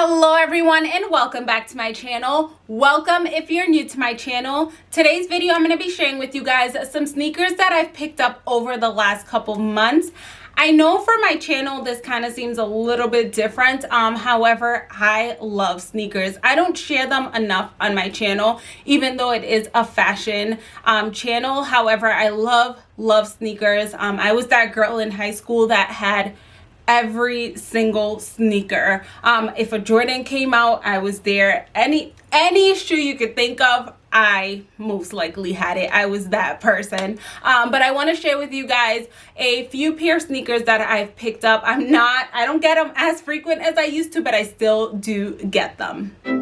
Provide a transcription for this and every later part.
Hello everyone and welcome back to my channel. Welcome if you're new to my channel. Today's video I'm going to be sharing with you guys some sneakers that I've picked up over the last couple months. I know for my channel this kind of seems a little bit different. Um, however, I love sneakers. I don't share them enough on my channel even though it is a fashion um, channel. However, I love, love sneakers. Um, I was that girl in high school that had every single sneaker um if a jordan came out i was there any any shoe you could think of I most likely had it. I was that person. Um, but I want to share with you guys a few pair sneakers that I've picked up. I'm not, I don't get them as frequent as I used to, but I still do get them.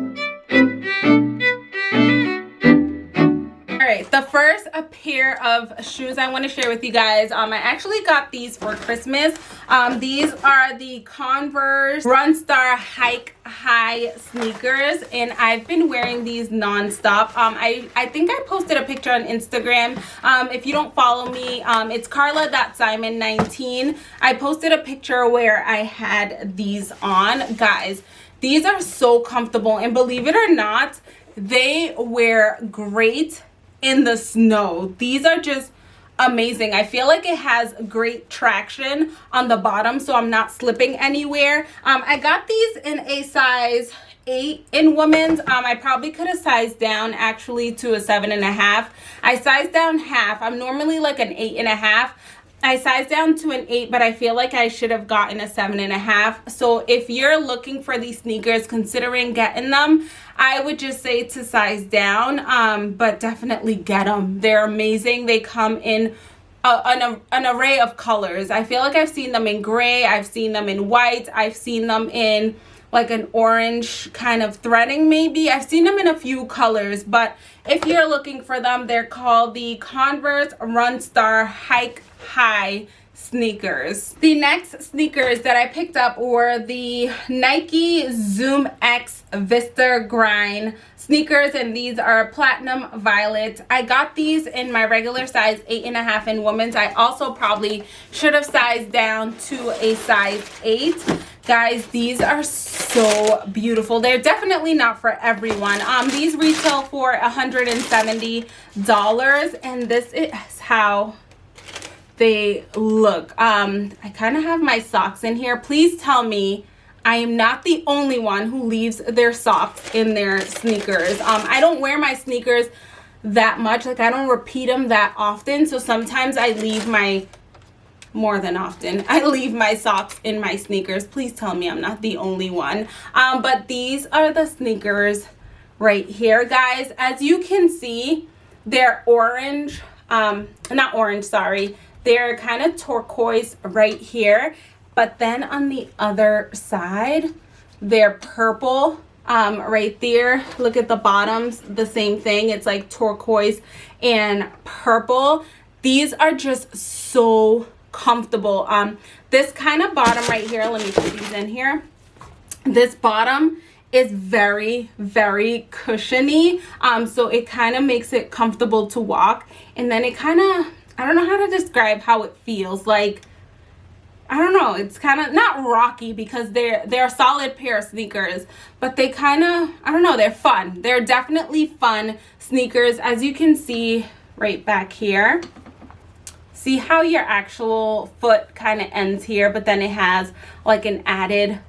Right the first pair of shoes i want to share with you guys um i actually got these for christmas. Um these are the converse runstar hike high sneakers and i've been wearing these non-stop. Um i i think i posted a picture on instagram. Um if you don't follow me um it's carla.simon 19 i posted a picture where i had these on. Guys these are so comfortable and believe it or not they wear great in the snow. These are just amazing. I feel like it has great traction on the bottom so I'm not slipping anywhere. Um, I got these in a size eight in women's um i probably could have sized down actually to a seven and a half i sized down half i'm normally like an eight and a half I sized down to an 8, but I feel like I should have gotten a seven and a half. So if you're looking for these sneakers, considering getting them, I would just say to size down, um, but definitely get them. They're amazing. They come in an, an array of colors. I feel like I've seen them in gray. I've seen them in white. I've seen them in like an orange kind of threading maybe. I've seen them in a few colors, but if you're looking for them, they're called the Converse Runstar Hike high sneakers. The next sneakers that I picked up were the Nike Zoom X Vista Grind sneakers and these are platinum violet. I got these in my regular size eight and a half in women's. I also probably should have sized down to a size eight. Guys, these are so beautiful. They're definitely not for everyone. Um, These retail for $170 and this is how they look um i kind of have my socks in here. Please tell me i am not the only one who leaves their socks in their sneakers. Um i don't wear my sneakers that much like i don't repeat them that often. So sometimes i leave my more than often i leave my socks in my sneakers. Please tell me i'm not the only one. Um but these are the sneakers right here guys. As you can see they're orange um not orange sorry they're kind of turquoise right here, but then on the other side, they're purple um, right there. Look at the bottoms, the same thing. It's like turquoise and purple. These are just so comfortable. Um, this kind of bottom right here, let me put these in here. This bottom is very very cushiony um so it kind of makes it comfortable to walk and then it kind of I don't know how to describe how it feels like I don't know it's kind of not rocky because they're they're a solid pair of sneakers but they kind of I don't know they're fun. They're definitely fun sneakers as you can see right back here. See how your actual foot kind of ends here but then it has like an added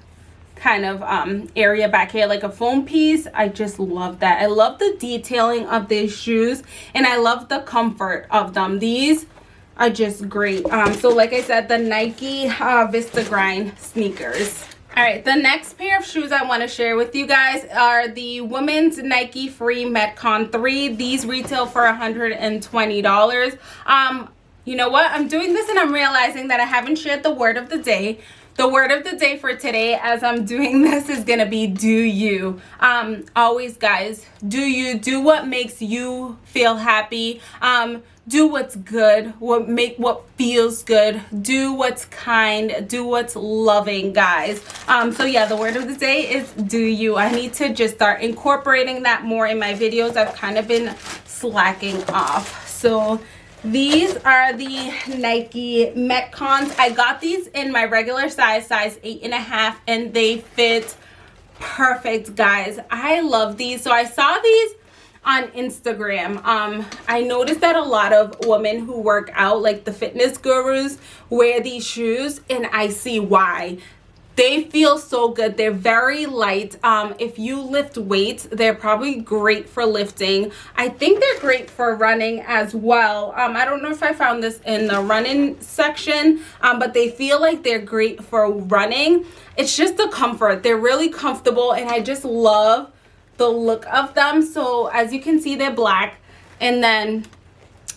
kind of um, area back here like a foam piece. I just love that. I love the detailing of these shoes and i love the comfort of them. These are just great. Um so like i said the nike uh, vista grind sneakers. All right the next pair of shoes i want to share with you guys are the women's nike free metcon 3 these retail for 120 dollars. Um you know what? I'm doing this and i'm realizing that i haven't shared the word of the day the word of the day for today as i'm doing this is gonna be do you? Um always guys do you? Do what makes you feel happy. Um do what's good what make what feels good. Do what's kind do what's loving guys. Um so yeah the word of the day is do you? I need to just start incorporating that more in my videos. I've kind of been slacking off. So these are the Nike Metcons. I got these in my regular size, size eight and a half, and they fit perfect guys. I love these. So i saw these on instagram. Um i noticed that a lot of women who work out like the fitness gurus wear these shoes and i see why they feel so good. They're very light. Um if you lift weights they're probably great for lifting. I think they're great for running as well. Um i don't know if i found this in the running section um but they feel like they're great for running. It's just the comfort. They're really comfortable and i just love the look of them. So as you can see they're black and then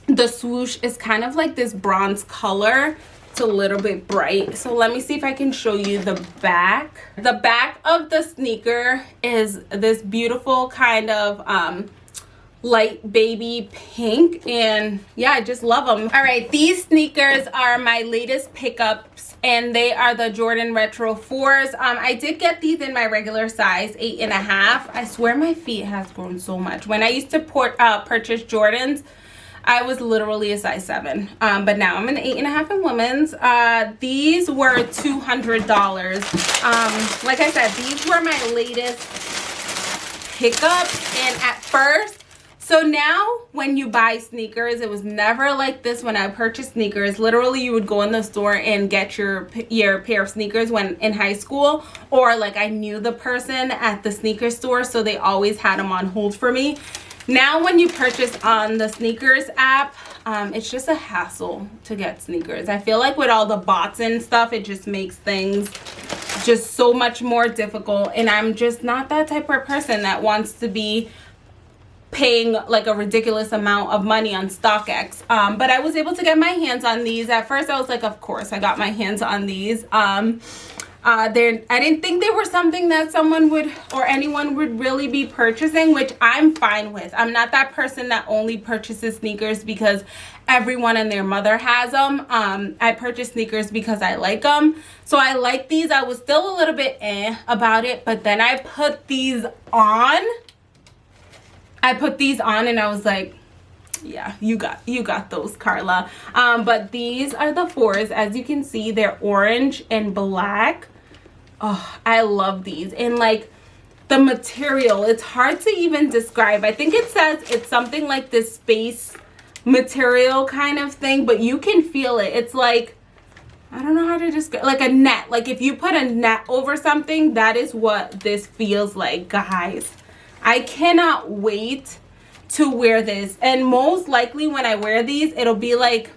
the swoosh is kind of like this bronze color a little bit bright. So let me see if i can show you the back. The back of the sneaker is this beautiful kind of um light baby pink. And yeah i just love them all right these sneakers are my latest pickups and they are the jordan retro fours. Um i did get these in my regular size eight and a half. I swear my feet has grown so much. When i used to port uh purchase jordans I was literally a size 7. Um, but now I'm an 8.5 in women's. Uh, these were $200. Um, like I said, these were my latest pickups. And at first, so now when you buy sneakers, it was never like this when I purchased sneakers. Literally, you would go in the store and get your, your pair of sneakers when in high school. Or like I knew the person at the sneaker store, so they always had them on hold for me now when you purchase on the SNKRS app um, it's just a hassle to get sneakers i feel like with all the bots and stuff it just makes things just so much more difficult and i'm just not that type of person that wants to be paying like a ridiculous amount of money on StockX. Um, but I was able to get my hands on these. At first I was like, of course I got my hands on these. Um, uh there i didn't think they were something that someone would or anyone would really be purchasing which i'm fine with. I'm not that person that only purchases sneakers because everyone and their mother has them um i purchase sneakers because i like them so i like these. I was still a little bit eh about it but then i put these on. I put these on and i was like yeah you got you got those carla. Um but these are the fours. As you can see they're orange and black. Oh i love these. And like the material it's hard to even describe. I think it says it's something like this space material kind of thing but you can feel it. It's like i don't know how to describe like a net. Like if you put a net over something that is what this feels like guys. I cannot wait to wear this. And most likely when i wear these it'll be like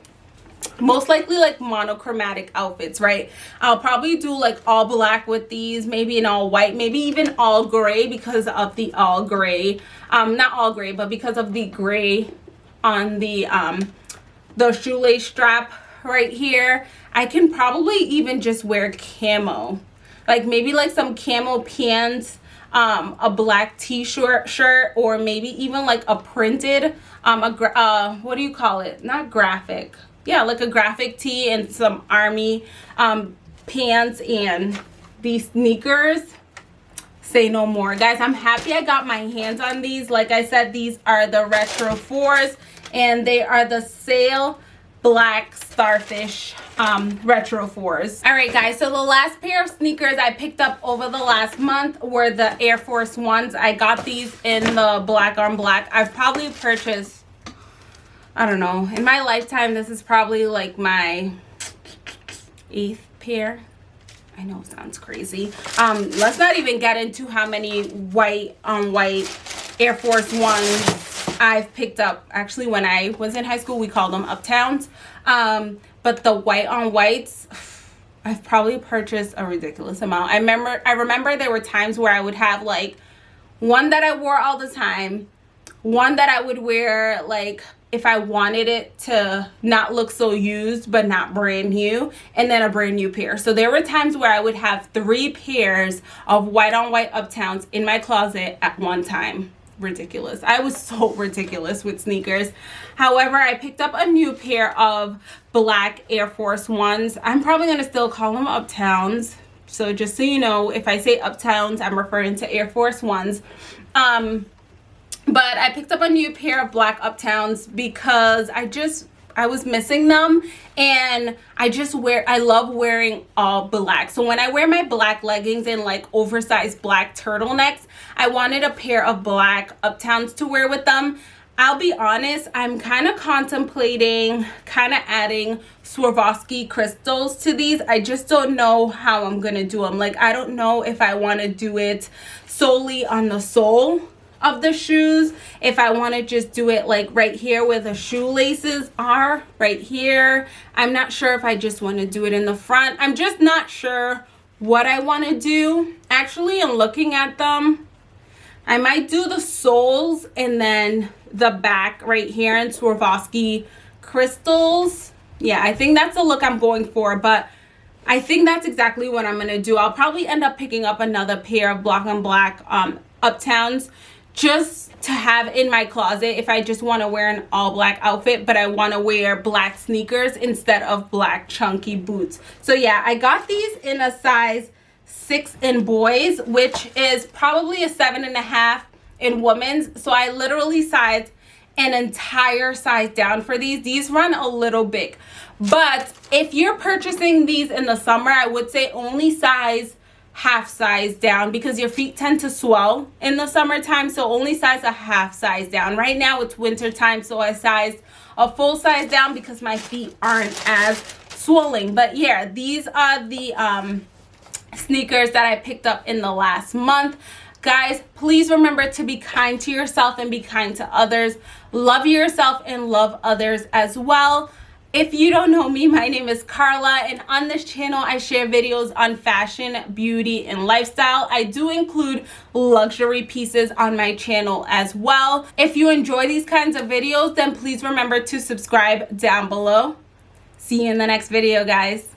most likely like monochromatic outfits right? I'll probably do like all black with these maybe an all white maybe even all gray because of the all gray um not all gray but because of the gray on the um the shoelace strap right here. I can probably even just wear camo. Like maybe like some camo pants um a black t-shirt shirt or maybe even like a printed um a uh what do you call it? Not graphic. Yeah like a graphic tee and some army um, pants and these sneakers. Say no more. Guys i'm happy i got my hands on these. Like i said these are the retro fours and they are the sail black starfish um, retro fours all right guys so the last pair of sneakers i picked up over the last month were the air force ones i got these in the black on black i've probably purchased I don't know. In my lifetime, this is probably like my eighth pair. I know it sounds crazy. Um, let's not even get into how many white on white Air Force Ones I've picked up. Actually, when I was in high school, we called them Uptowns. Um, but the white on whites, I've probably purchased a ridiculous amount. I remember, I remember there were times where I would have like one that I wore all the time, one that I would wear like if I wanted it to not look so used but not brand new and then a brand new pair. So there were times where I would have three pairs of white on white uptowns in my closet at one time. Ridiculous. I was so ridiculous with sneakers. However, I picked up a new pair of black Air Force Ones. I'm probably going to still call them uptowns. So just so you know, if I say uptowns, I'm referring to Air Force Ones. Um, but I picked up a new pair of black Uptowns because I just I was missing them and I just wear I love wearing all black. So when I wear my black leggings and like oversized black turtlenecks, I wanted a pair of black uptowns to wear with them. I'll be honest, I'm kind of contemplating kind of adding Swarovski crystals to these. I just don't know how I'm to do them. Like, I don't know if I want to do it solely on the sole of the shoes. If I want to just do it like right here where the shoelaces are right here. I'm not sure if I just want to do it in the front. I'm just not sure what I want to do. Actually I'm looking at them. I might do the soles and then the back right here in Swarovski crystals. Yeah I think that's the look I'm going for but I think that's exactly what I'm going to do. I'll probably end up picking up another pair of black on black um, Uptowns just to have in my closet if I just want to wear an all black outfit but I want to wear black sneakers instead of black chunky boots. So yeah, I got these in a size six in boys which is probably a seven and a half in women's. So I literally sized an entire size down for these. These run a little big. But if you're purchasing these in the summer, I would say only size half size down because your feet tend to swell in the summertime so only size a half size down. Right now it's winter time so i sized a full size down because my feet aren't as swelling but yeah these are the um sneakers that i picked up in the last month. Guys please remember to be kind to yourself and be kind to others. Love yourself and love others as well if you don't know me, my name is Carla and on this channel I share videos on fashion, beauty, and lifestyle. I do include luxury pieces on my channel as well. If you enjoy these kinds of videos, then please remember to subscribe down below. See you in the next video, guys.